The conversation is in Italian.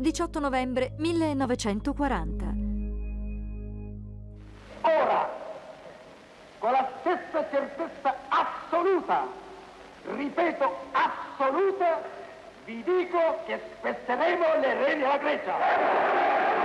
18 novembre 1940. Ora, con la stessa certezza assoluta, ripeto assoluta, vi dico che spezzeremo le reni alla Grecia.